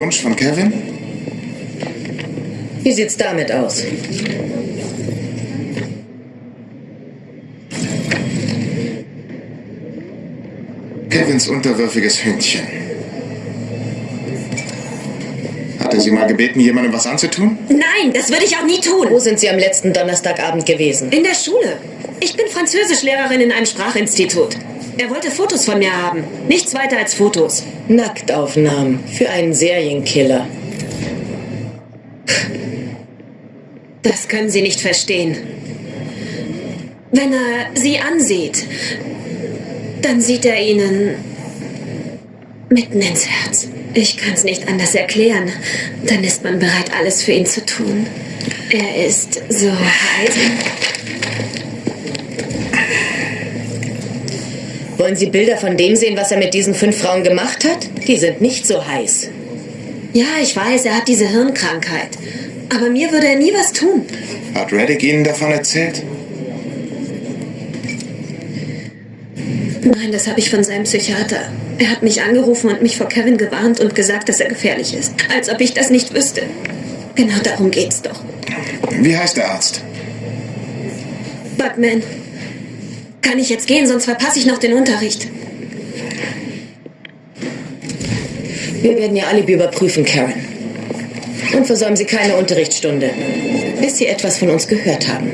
Wunsch von Kevin? Wie sieht's damit aus? Kevins unterwürfiges Hündchen. Hat er Sie mal gebeten, jemandem was anzutun? Nein, das würde ich auch nie tun. Wo sind Sie am letzten Donnerstagabend gewesen? In der Schule. Ich bin Französischlehrerin in einem Sprachinstitut. Er wollte Fotos von mir haben. Nichts weiter als Fotos. Nacktaufnahmen für einen Serienkiller. Das können Sie nicht verstehen. Wenn er Sie ansieht, dann sieht er Ihnen mitten ins Herz. Ich kann es nicht anders erklären. Dann ist man bereit, alles für ihn zu tun. Er ist so heiß. Wollen Sie Bilder von dem sehen, was er mit diesen fünf Frauen gemacht hat? Die sind nicht so heiß. Ja, ich weiß, er hat diese Hirnkrankheit. Aber mir würde er nie was tun. Hat Reddick Ihnen davon erzählt? Nein, das habe ich von seinem Psychiater. Er hat mich angerufen und mich vor Kevin gewarnt und gesagt, dass er gefährlich ist. Als ob ich das nicht wüsste. Genau darum geht's doch. Wie heißt der Arzt? Buckman. Kann ich jetzt gehen, sonst verpasse ich noch den Unterricht. Wir werden Ihr Alibi überprüfen, Karen. Und versäumen Sie keine Unterrichtsstunde, bis Sie etwas von uns gehört haben.